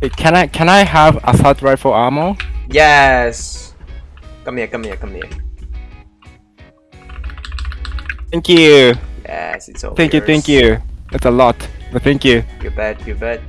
Wait, Can I can I have assault rifle ammo? Yes. Come here, come here, come here. Thank you. Yes, it's all Thank you, thank you. That's a lot. But thank you. You bet, you bet.